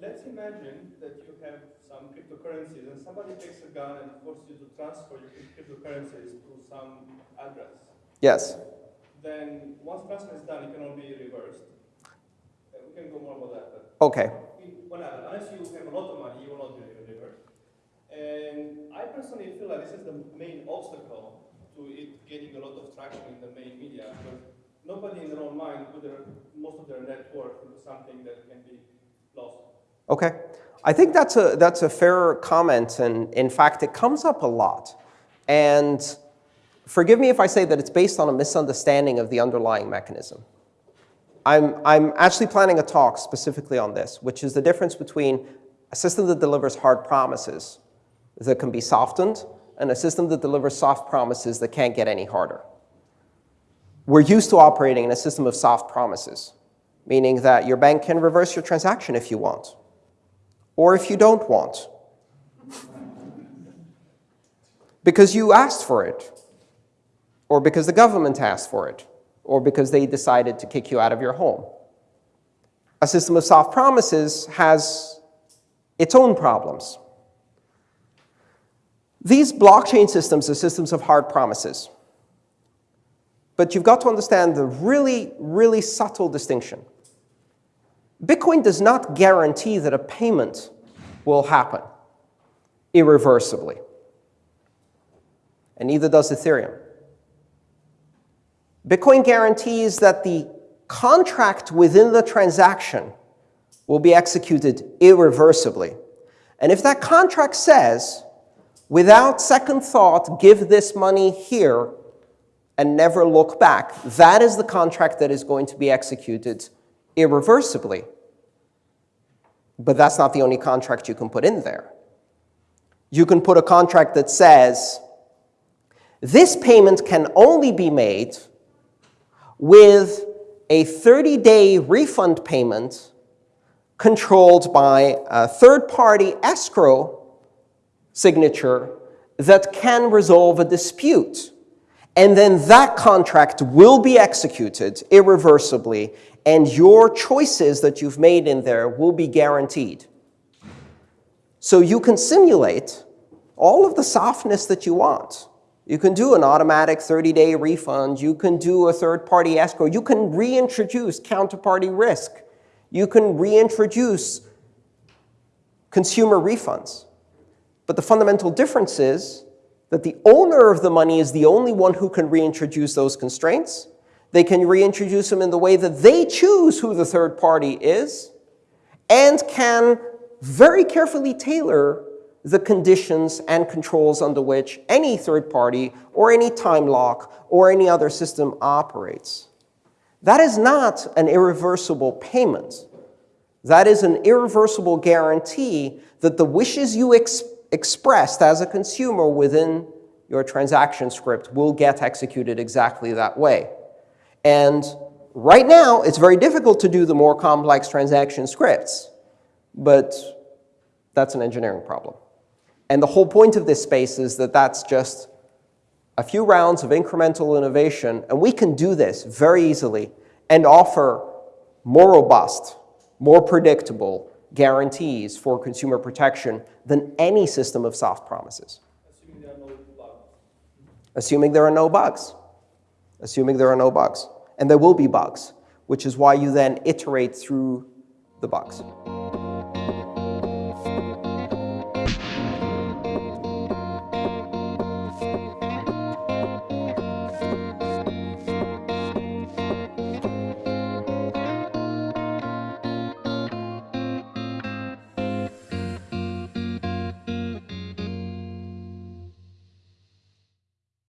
let's imagine that you have some cryptocurrencies and somebody takes a gun and forces you to transfer your cryptocurrencies to some address. Yes. Then once transfer is done, it cannot be reversed. Uh, we can go more about that. But Okay. well, unless you have a lot of money, you will not be reversed. And I personally feel that this is the main obstacle to it getting a lot of traction in the main media because nobody in their own mind put their, most of their net worth into something that can be lost. Okay. I think that's a, that's a fair comment, and in fact, it comes up a lot. And forgive me if I say that it's based on a misunderstanding of the underlying mechanism. I'm, I'm actually planning a talk specifically on this, which is the difference between a system that delivers hard promises that can be softened and a system that delivers soft promises that can't get any harder. We're used to operating in a system of soft promises, meaning that your bank can reverse your transaction if you want, or if you don't want, because you asked for it, or because the government asked for it, or because they decided to kick you out of your home. A system of soft promises has its own problems. These blockchain systems are systems of hard promises. But you've got to understand the really, really subtle distinction. Bitcoin does not guarantee that a payment will happen irreversibly. And neither does Ethereum. Bitcoin guarantees that the contract within the transaction will be executed irreversibly. And if that contract says, without second thought, give this money here and never look back, that is the contract that is going to be executed irreversibly. But that's not the only contract you can put in there. You can put a contract that says, this payment can only be made with a 30-day refund payment controlled by a third-party escrow signature that can resolve a dispute. And then that contract will be executed irreversibly, and your choices that you've made in there will be guaranteed. So you can simulate all of the softness that you want. You can do an automatic 30-day refund. You can do a third-party escrow. You can reintroduce counterparty risk. You can reintroduce consumer refunds. But the fundamental difference is that the owner of the money is the only one who can reintroduce those constraints. They can reintroduce them in the way that they choose who the third party is and can very carefully tailor the conditions and controls under which any third party or any time lock or any other system operates. That is not an irreversible payment. That is an irreversible guarantee that the wishes you ex expressed as a consumer within your transaction script will get executed exactly that way. And right now, it's very difficult to do the more complex transaction scripts, but that's an engineering problem. And the whole point of this space is that that's just a few rounds of incremental innovation, and we can do this very easily and offer more robust, more predictable guarantees for consumer protection than any system of soft promises. Assuming there are no bugs. Assuming there are no bugs. Assuming there are no bugs. And there will be bugs, which is why you then iterate through the bugs.